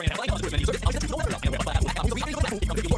I'm gonna make you Yeah.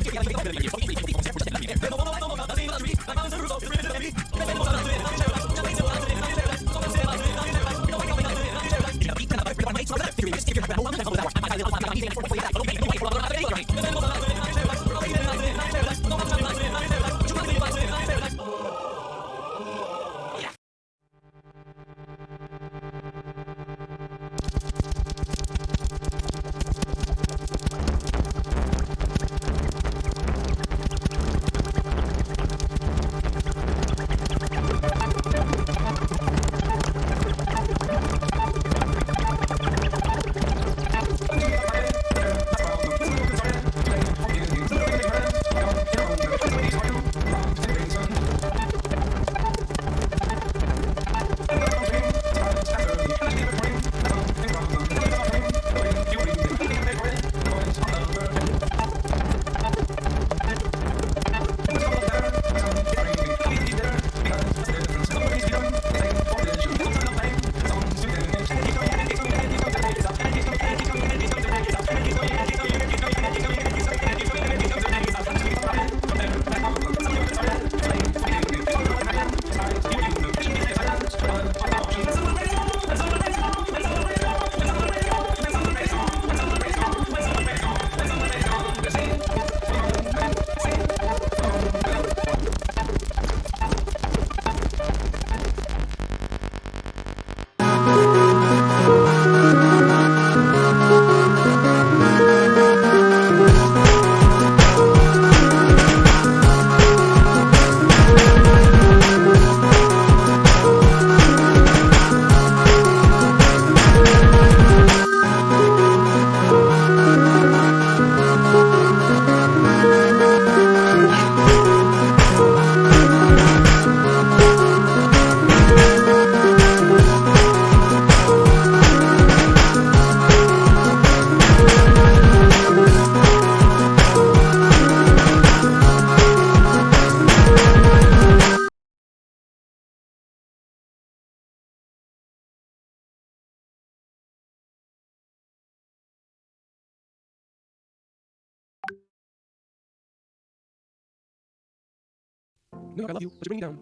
New York, I love you, but you bring me down.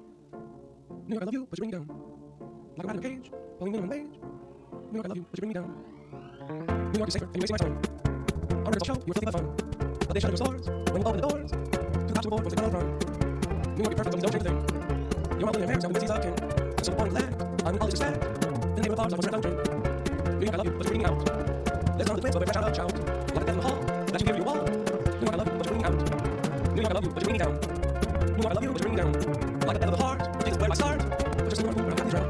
New York, I love you, but you bring me down. Like a rat in a cage, pulling me on minimum wage. New York, I love you, but you bring me down. New York is safer, and you're wasting my time. On a show, you were filthy but fun. But they shut your stores when you open the doors. Two cops were bored once they got on. New York, you're perfect, but don't change a thing. You're my William Harris, now we see king. So the point is that I'm all this respect. Then they were bars, I was your country. New York, I love you, but you bring me out. Let's run the but we're fresh out of shout. Like a death in the hall, that you give your wall. New York, I love you, but you bring me out. New York, I love you, but you bring me down. I love you, but you bring me down. Like a death of the heart, which is where I start. But just New York, I'm drown.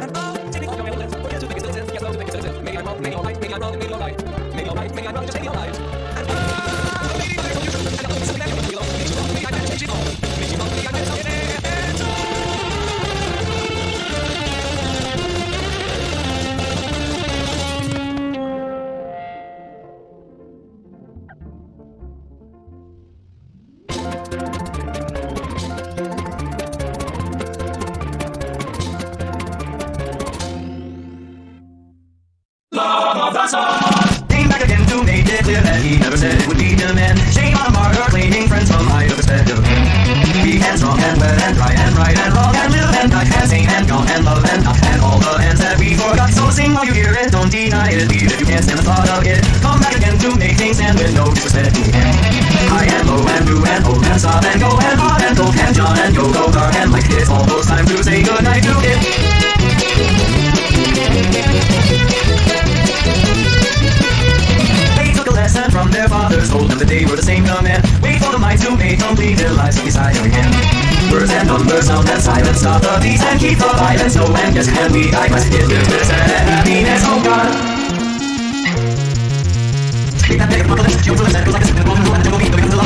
And oh, take off your list. What you think is this? Yes, think it's this. Maybe I'm wrong, I'm right, I'm wrong, you're right. Maybe I'm right, I'm wrong, just right. Maybe future, and I listen back. Maybe love Came back again to make it clear that he never said it would be him and shame on martyr claiming friends from either perspective. He and strong and wet and dry and right and wrong and live and die and sing and gone and love and not and all the ends that we forgot. So sing while you hear it, don't deny it, leave if you can't stand the thought of it. Come back again to make things stand with no disrespect. High and low and blue and old and soft and go and hot and cold and John and go go that they were the same command. Wait for the might to make complete their lives beside them again. Words and numbers, sound and silence, stop the beats and keep the violence. No and yes, and we die, must get this and happiness, oh God. Take that negative apocalypse, you will listen, like a simple woman, and it will be the